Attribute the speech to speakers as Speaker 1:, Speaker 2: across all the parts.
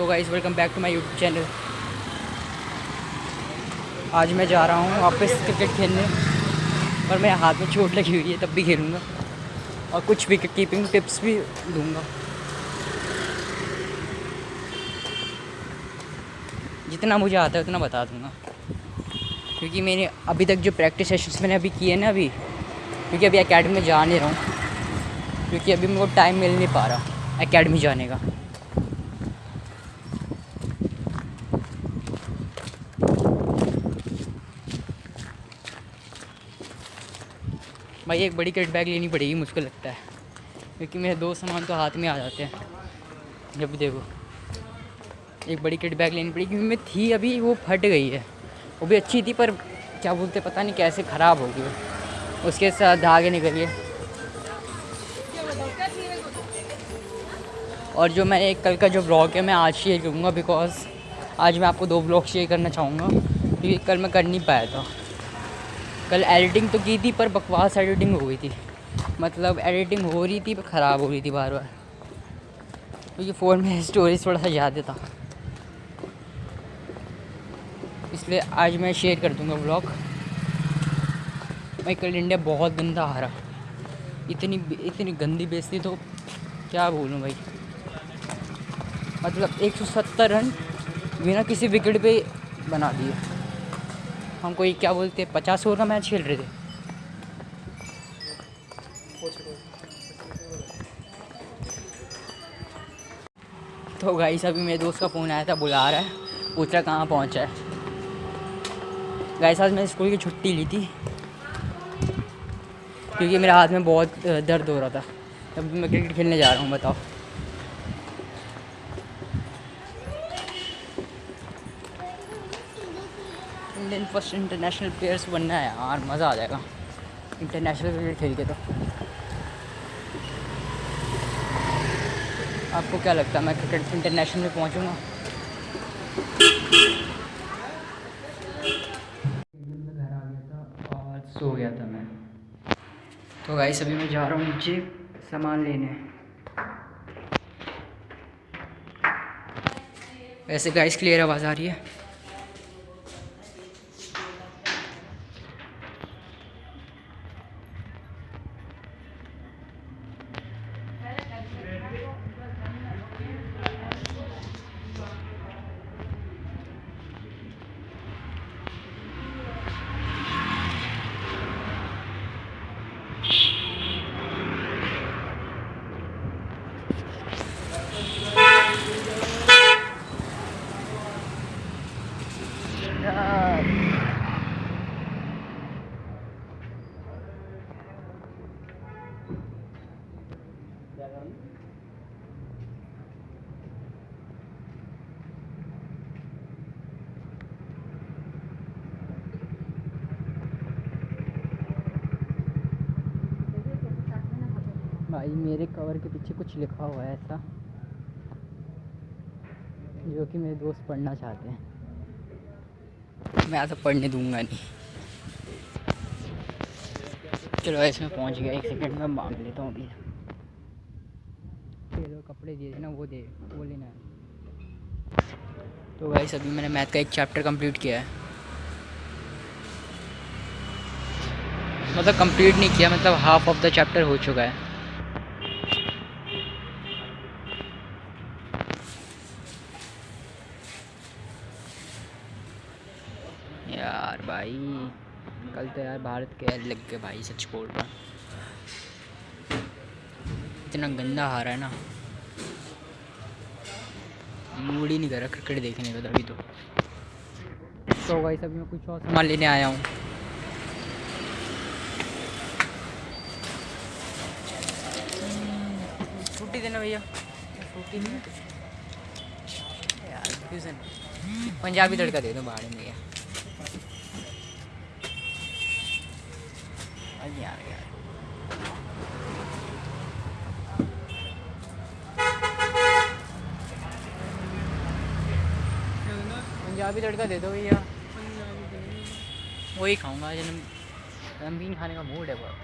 Speaker 1: तो guys welcome back to my YouTube channel आज मैं जा रहा हूँ वापस क्रिकेट खेलने पर मेरे हाथ में चोट लगी हुई है, तब भी खेलूँगा। और कुछ विकेट कीपिंग टिप्स भी दूँगा। जितना मुझे आता है उतना बता दूँगा। क्योंकि मैंने अभी तक जो प्रैक्टिस सेशंस मैंने अभी किए ना अभी, क्योंकि अभी एकेडमी में जा नहीं रहा हूँ। क्योंकि अभी मेरे टाइम मिल नहीं पा रहा एकेडमी जाने का। भाई, एक बड़ी किट बैग लेनी पड़ेगी, मुझको लगता है। क्योंकि मेरे दो सामान तो हाथ में आ जाते हैं। जब देखो। एक बड़ी किट बैग लेनी पड़ेगी, क्योंकि मैं थी अभी, वो फट गई है। वो भी अच्छी थी, पर क्या बोलते पता नहीं कैसे ख़राब हो गई उसके साथ धागे निकल गए और जो मैंने कल का जो ब्लॉग है, मैं आज शेयर करूँगा बिकॉज़ आज मैं आपको दो ब्लॉग शेयर करना चाहूँगा। क्योंकि कल मैं कर नहीं पाया था। कल एडिटिंग तो की थी, पर बकवास एडिटिंग हो गई थी। मतलब एडिटिंग हो रही थी, पर ख़राब हो रही थी बार बार। क्योंकि फ़ोन में स्टोरेज थोड़ा सा ज़्यादा था। इसलिए आज मैं शेयर कर दूँगा ब्लॉग मैं कल इंडिया बहुत गंदा हारा इतनी इतनी गंदी बेचती तो क्या बोलूँ भाई? मतलब 170 रन बिना किसी विकेट पे बना दिए। हम कोई क्या बोलते, पचास ओवर का मैच खेल रहे थे। तो गाइस अभी मेरे दोस्त का फ़ोन आया था, बुला रहा है, पूछ रहा कहाँ पहुँचा है। गाइस आज मैंने स्कूल की छुट्टी ली थी, क्योंकि मेरे हाथ में बहुत दर्द हो रहा था। तब मैं क्रिकेट खेलने जा रहा हूँ, बताओ। फ़र्स्ट इंटरनेशनल प्लेयर्स बनना है यार, मज़ा आ जाएगा। इंटरनेशनल क्रिकेट खेल के तो। आपको क्या लगता है, मैं क्रिकेट इंटरनेशनल में पहुंचूँगा? सो गया था मैं। तो गाइस अभी मैं जा रहा हूँ नीचे सामान लेने। वैसे गाइस क्लियर आवाज़ आ रही है? भाई, मेरे कवर के पीछे कुछ लिखा हुआ है ऐसा, जो कि मेरे दोस्त पढ़ना चाहते हैं। मैं ऐसा पढ़ने दूँगा नहीं। चलो ऐसे में पहुँच गया, एक सेकंड में मांग लेता हूँ अभी। चलो, कपड़े दिए थे ना वो दे, वो लेना है। तो भाई अभी मैंने मैथ का एक चैप्टर कंप्लीट किया है। मतलब कंप्लीट नहीं किया मतलब हाफ़ ऑफ़ द चैप्टर हो चुका है। यार भाई कल तो यार भारत के लग गए भाई सच बोल रहा। इतना गंदा हारा है ना। मूड ही नहीं कर रहा क्रिकेट देखने का तभी तो। तो भाई सब मैं कुछ और सामान लेने आया हूँ। छुट्टी देना भैया। छुट्टी नहीं? यार पंजाबी तड़का दे दो बाहर में Lagi out of here. Punjabi तड़का दे दो भैया। वही खाऊँगा आज नमकीन खाने का मूड है बहुत।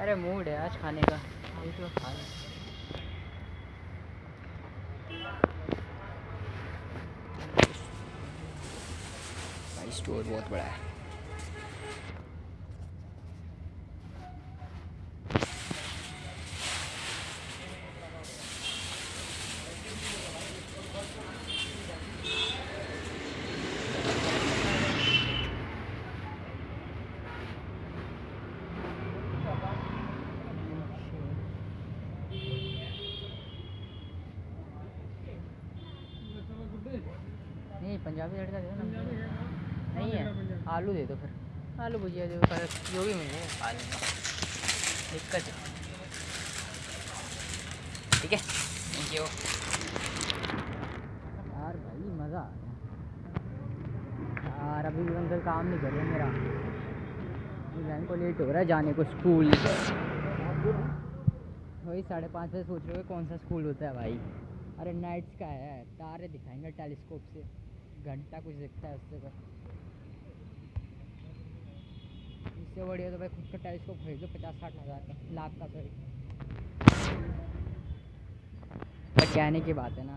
Speaker 1: अरे मूड है आज खाने का। ये तो खा भाई, स्टोर बहुत बड़ा है। पंजाबी तड़का दे दो नहीं है? आलू दे दो फिर। आलू भुजिया दे दो पर जो भी मिले। खा लेंगे दिक्कत ठीक है थैंक यू यार भाई मज़ा आ गया। यार अभी भी अंकल काम नहीं कर रहे मेरा बहन को लेट हो रहा है जाने को स्कूल वही साढ़े पाँच बजे सोच रहे हो कौन सा स्कूल होता है भाई। अरे नाइट्स का है तारे दिखाएँगे टेलीस्कोप से। घंटा कुछ दिखता है उससे तो। इससे बढ़िया तो भाई खुद का टेलीस्कोप खरीद लो, पचास साठ हज़ार का, लाख का सॉरी कहने की बात है ना।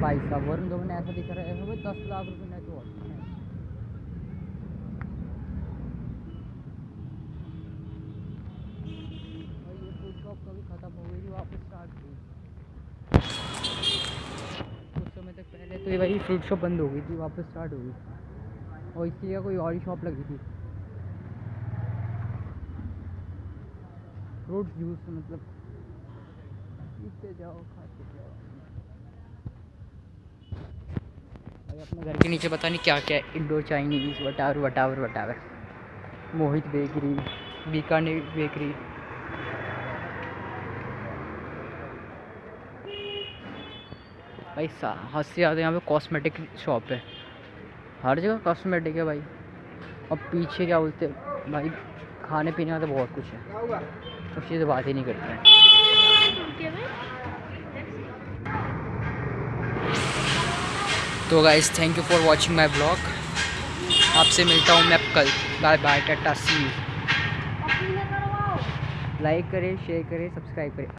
Speaker 1: भाई साहब, वरुण धवन ऐसा दिख रहा है भाई, दस लाख रुपए ने गई थी वापस स्टार्ट हुई कुछ समय तक पहले तो ये भाई फ्रूट शॉप बंद हो गई थी, वापस स्टार्ट हो गई और जगह कोई और ही शॉप लगी थी। फ्रूट जूस मतलब पीते जाओ, खाते जाओ। अपने घर के नीचे पता नहीं क्या क्या इंडो चाइनीज़ वटावर वटावर वटावर मोहित बेकरी बीकानेर बेकरी भाई सा हद से ज़्यादा यहाँ पे कॉस्मेटिक शॉप है। हर जगह कॉस्मेटिक है भाई। और पीछे क्या बोलते भाई खाने पीने का तो बहुत कुछ है। उस चीज़ बात ही नहीं करते हैं। तो guys thank you for watching my blog आपसे मिलता हूँ मैं कल। Bye bye tata see like करें शेयर करें सब्सक्राइब करें।